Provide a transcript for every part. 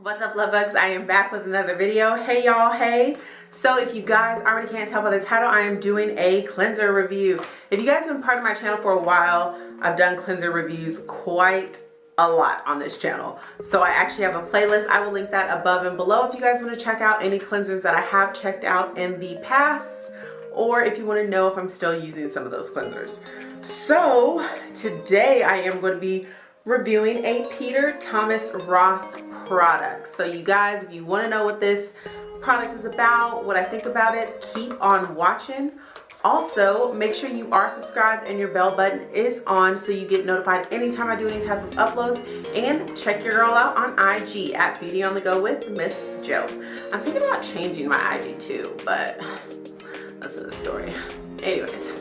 What's up love bugs? I am back with another video. Hey y'all, hey. So if you guys already can't tell by the title, I am doing a cleanser review. If you guys have been part of my channel for a while, I've done cleanser reviews quite a lot on this channel. So I actually have a playlist. I will link that above and below if you guys want to check out any cleansers that I have checked out in the past or if you want to know if I'm still using some of those cleansers. So today I am going to be reviewing a Peter Thomas Roth product. So you guys, if you want to know what this product is about, what I think about it, keep on watching. Also, make sure you are subscribed and your bell button is on so you get notified anytime I do any type of uploads. And check your girl out on IG at Beauty on the Go with Miss Joe. I'm thinking about changing my IG too, but that's another story. Anyways,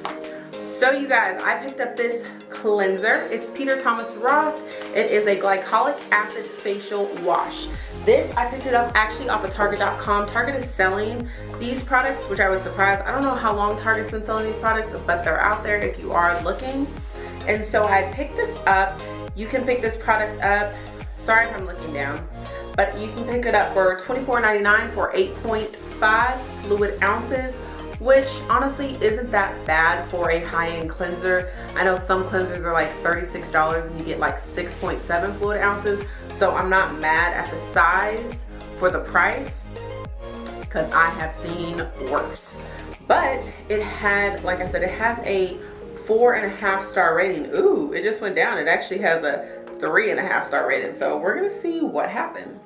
so you guys, I picked up this cleanser. It's Peter Thomas Roth. It is a glycolic acid facial wash. This, I picked it up actually off of Target.com. Target is selling these products, which I was surprised. I don't know how long Target's been selling these products, but they're out there if you are looking. And so I picked this up. You can pick this product up. Sorry if I'm looking down. But you can pick it up for $24.99 for 8.5 fluid ounces which honestly isn't that bad for a high-end cleanser. I know some cleansers are like $36 and you get like 6.7 fluid ounces. So I'm not mad at the size for the price because I have seen worse. But it had, like I said, it has a four and a half star rating. Ooh, it just went down. It actually has a three and a half star rating. So we're gonna see what happened.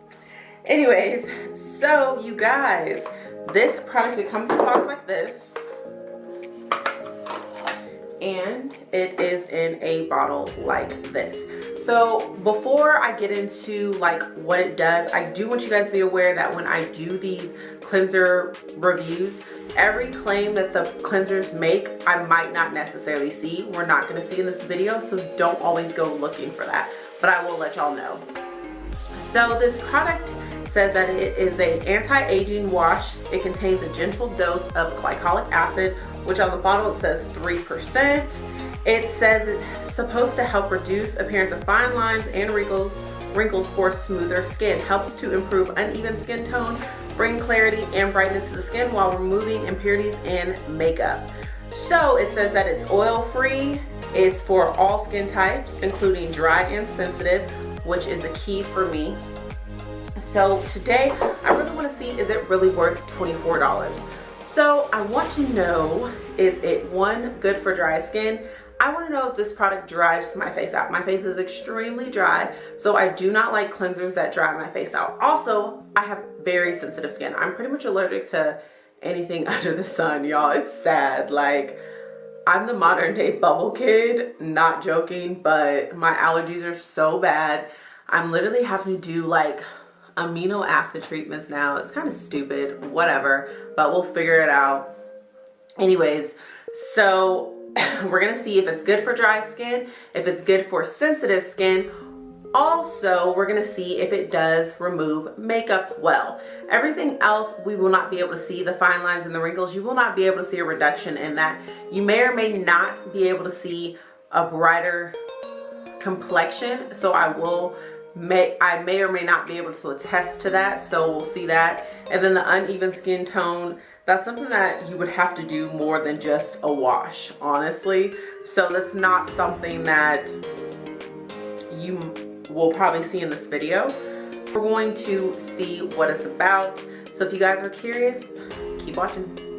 Anyways, so you guys, this product, it comes in a box like this. And it is in a bottle like this. So before I get into like what it does, I do want you guys to be aware that when I do these cleanser reviews, every claim that the cleansers make, I might not necessarily see. We're not gonna see in this video, so don't always go looking for that. But I will let y'all know. So this product says that it is an anti-aging wash. It contains a gentle dose of glycolic acid, which on the bottle it says 3%. It says it's supposed to help reduce appearance of fine lines and wrinkles, wrinkles for smoother skin. Helps to improve uneven skin tone, bring clarity and brightness to the skin while removing impurities and makeup. So it says that it's oil free, it's for all skin types, including dry and sensitive, which is a key for me so today, I really want to see, is it really worth $24? So I want to know, is it one, good for dry skin? I want to know if this product dries my face out. My face is extremely dry, so I do not like cleansers that dry my face out. Also, I have very sensitive skin. I'm pretty much allergic to anything under the sun, y'all. It's sad. Like, I'm the modern day bubble kid, not joking, but my allergies are so bad. I'm literally having to do like amino acid treatments now. It's kind of stupid, whatever, but we'll figure it out. Anyways, so we're gonna see if it's good for dry skin, if it's good for sensitive skin. Also, we're gonna see if it does remove makeup well. Everything else, we will not be able to see the fine lines and the wrinkles. You will not be able to see a reduction in that. You may or may not be able to see a brighter complexion. So I will may I may or may not be able to attest to that so we'll see that. And then the uneven skin tone that's something that you would have to do more than just a wash honestly. So that's not something that you will probably see in this video. We're going to see what it's about. So if you guys are curious keep watching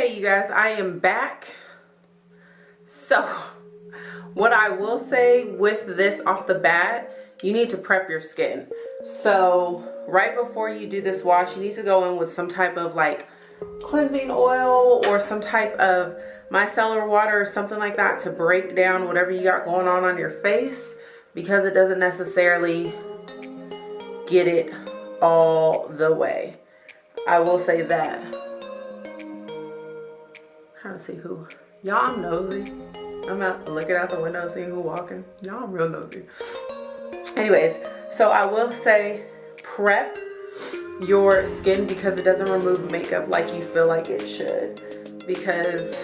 Okay, you guys, I am back. So, what I will say with this off the bat, you need to prep your skin. So, right before you do this wash, you need to go in with some type of like cleansing oil or some type of micellar water or something like that to break down whatever you got going on on your face because it doesn't necessarily get it all the way. I will say that. Trying to see who. Y'all, nosy. I'm out looking out the window seeing who walking. Y'all, real nosy. Anyways, so I will say prep your skin because it doesn't remove makeup like you feel like it should. Because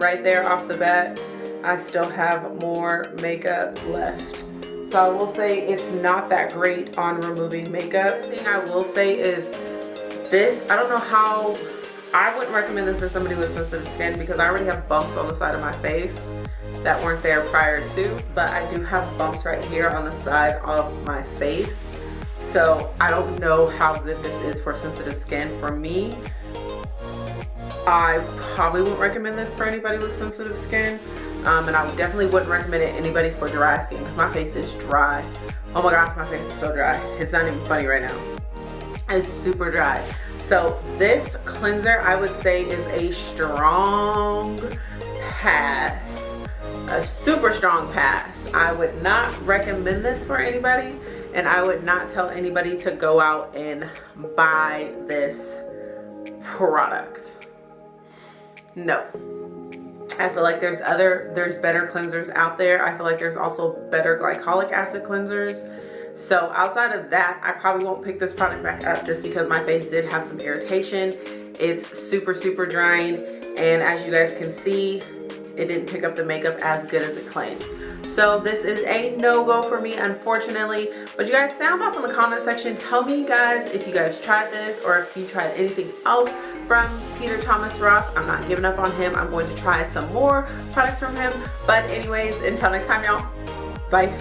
right there off the bat, I still have more makeup left. So I will say it's not that great on removing makeup. The thing I will say is this, I don't know how, I wouldn't recommend this for somebody with sensitive skin because I already have bumps on the side of my face that weren't there prior to, but I do have bumps right here on the side of my face. So I don't know how good this is for sensitive skin. For me, I probably won't recommend this for anybody with sensitive skin. Um, and I definitely wouldn't recommend it anybody for dry skin because my face is dry. Oh my gosh, my face is so dry. It's not even funny right now. It's super dry. So this cleanser, I would say is a strong pass. A super strong pass. I would not recommend this for anybody and I would not tell anybody to go out and buy this product. No. I feel like there's other, there's better cleansers out there. I feel like there's also better glycolic acid cleansers. So outside of that, I probably won't pick this product back up just because my face did have some irritation. It's super, super drying. And as you guys can see, it didn't pick up the makeup as good as it claims. So this is a no-go for me, unfortunately. But you guys sound off in the comment section. Tell me, guys, if you guys tried this or if you tried anything else from Peter Thomas Roth. I'm not giving up on him. I'm going to try some more products from him. But anyways, until next time, y'all. Bye.